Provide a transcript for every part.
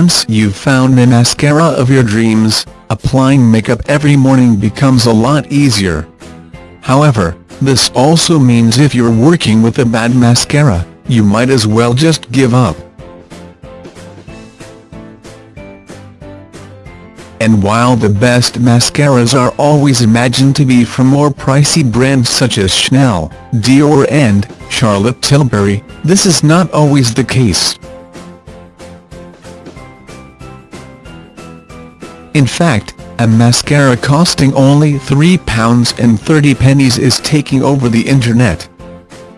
Once you've found the mascara of your dreams, applying makeup every morning becomes a lot easier. However, this also means if you're working with a bad mascara, you might as well just give up. And while the best mascaras are always imagined to be from more pricey brands such as Chanel, Dior and Charlotte Tilbury, this is not always the case. In fact, a mascara costing only £3 and 30 pennies is taking over the internet.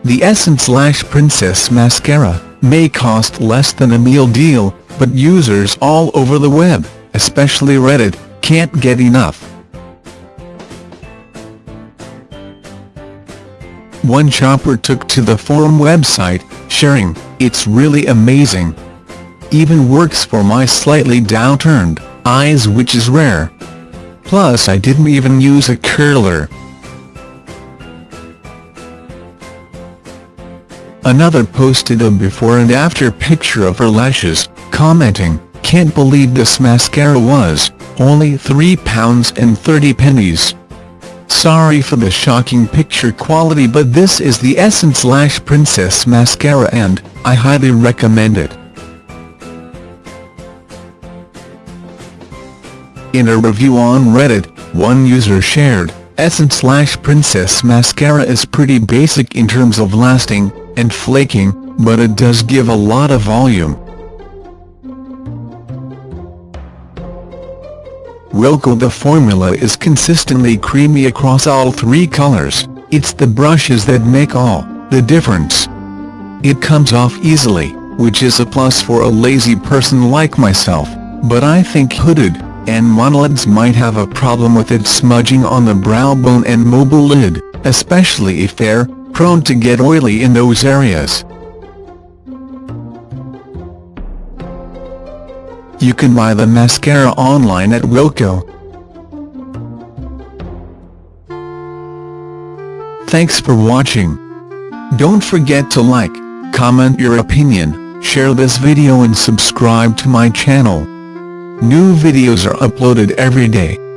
The Essence Lash Princess Mascara may cost less than a meal deal, but users all over the web especially Reddit, can't get enough. One shopper took to the forum website, sharing, it's really amazing. Even works for my slightly downturned eyes which is rare. Plus I didn't even use a curler. Another posted a before and after picture of her lashes, commenting, can't believe this mascara was, only £3 and 30 pennies. Sorry for the shocking picture quality but this is the Essence Lash Princess Mascara and, I highly recommend it. In a review on Reddit, one user shared, Essence Princess Mascara is pretty basic in terms of lasting, and flaking, but it does give a lot of volume. Wilko The formula is consistently creamy across all three colors, it's the brushes that make all the difference. It comes off easily, which is a plus for a lazy person like myself, but I think hooded and monolids might have a problem with it smudging on the brow bone and mobile lid, especially if they're prone to get oily in those areas. You can buy the mascara online at Wilko. Thanks for watching. Don't forget to like, comment your opinion, share this video and subscribe to my channel. New videos are uploaded every day.